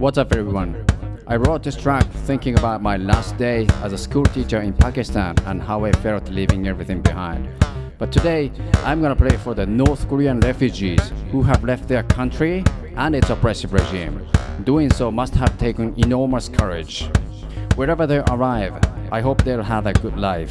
What's up everyone? I wrote this track thinking about my last day as a school teacher in Pakistan and how I felt leaving everything behind. But today, I'm gonna play for the North Korean refugees who have left their country and its oppressive regime. Doing so must have taken enormous courage. Wherever they arrive, I hope they'll have a good life.